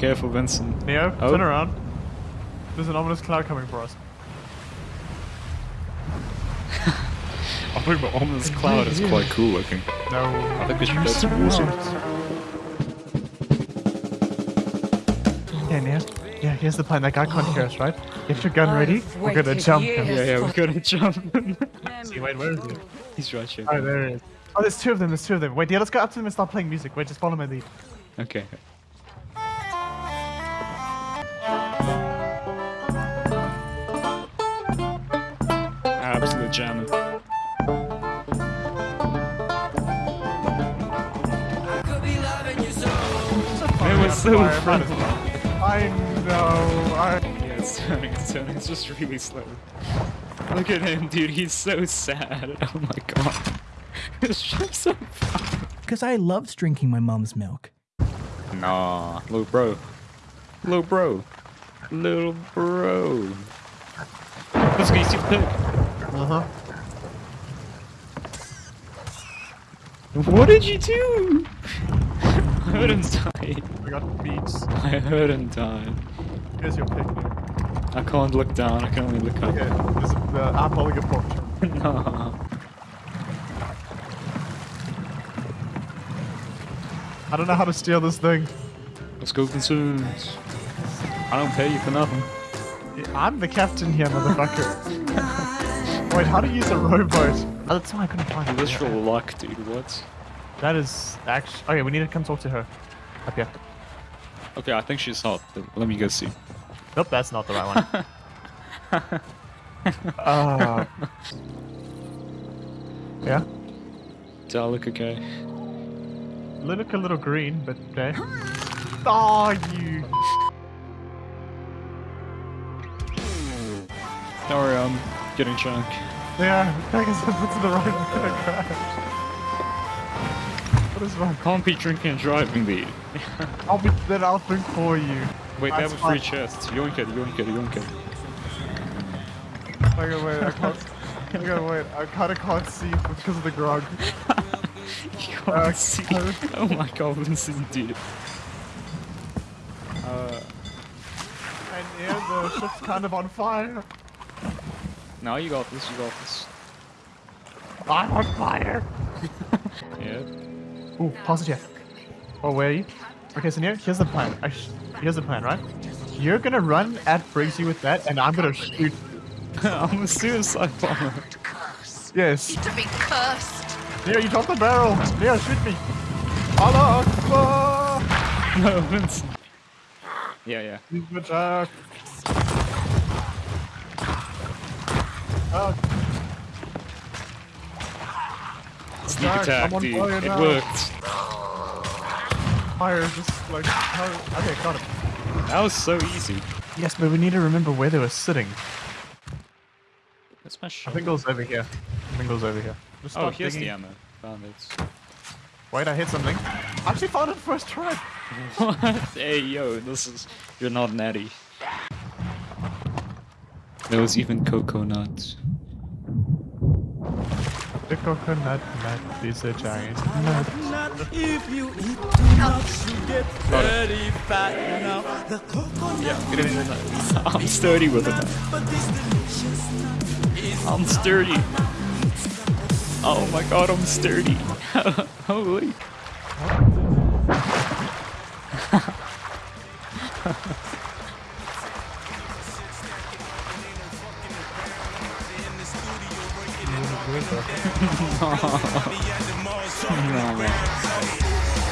careful, Vincent. Neo, Oh. turn around. There's an ominous cloud coming for us. I think the ominous cloud is quite cool looking. No. I think we should go so towards it. Yeah, Neo. Yeah, here's the plan. That guy can't hear us, right? Get your gun ready. We're gonna jump him. Yeah, yeah, we're gonna jump. See, wait, where is he? He's right here. Oh, there he is. Oh, there's two of them. There's two of them. Wait, yeah, let's go up to them and start playing music. Wait, just follow my lead. Okay. Absolute jamming. It was so Fire, fun. might as well. I know. I... Yeah, it's turning, it's turning, it's just really slow. Look at him, dude, he's so sad. Oh my god. It's just so fun. Because I loved drinking my mom's milk. Nah, little bro. Little bro. Little bro. Let's go, you see the pig. Uh-huh. What did you do? I heard him die. We got beats. I heard him die. Here's your pick, I can't look down, I can only look up. Okay, this is the I'm holding a pork chop. nah. I don't know how to steal this thing. Let's go concerns. I don't pay you for nothing. I'm the captain here, motherfucker. Wait, how to use a rowboat? Oh, that's why I couldn't find it. Literal luck, dude, what? That is actually. Okay, we need to come talk to her. Up here. Okay, I think she's hot, let me go see. Nope, that's not the right one. uh, yeah, Do I look okay? look a little green, but okay. Oh, you. Don't worry, I'm getting drunk. Yeah, I guess that's the right. I'm gonna crash. What is wrong? Can't be drinking and driving, dude. I'll be then I'll drink for you. Wait, they have a free chest. Yoink it, yoink it, yoink it. I gotta wait. I can't. I gotta wait. I kind of can't see because of the grog. You can't Uh, see. Oh my god, Vincent, dude. Uh, and yeah, the ship's kind of on fire. Now you got this, you got this. I'm on fire. Yeah. Ooh, pause it here. Oh, where are you? Okay, so here, here's the plan. I sh- here's the plan, right? You're gonna run at Briggsy with that, and I'm gonna shoot. I'm a suicide bomber. Yes. To be cursed. Neo, you dropped the barrel. Neo, shoot me. Allah Akbar. No, Vincent. Yeah, yeah. Oh, Sneak Attack, attack, dude. It now. worked. fire just like. Okay, got him. That was so easy. Yes, but we need to remember where they were sitting. That's my I shot. think it was over here. I think it was over here. Just Oh, here's digging. the ammo. Found it. Wait, I hit something. I actually found it first try. What? Hey, yo, this is. You're not natty. There was even coconut. The coconut nut is a giant nut. If you eat too much, Yeah, get in there. I'm sturdy with it. I'm sturdy. Oh my god, I'm sturdy. Holy. No, man.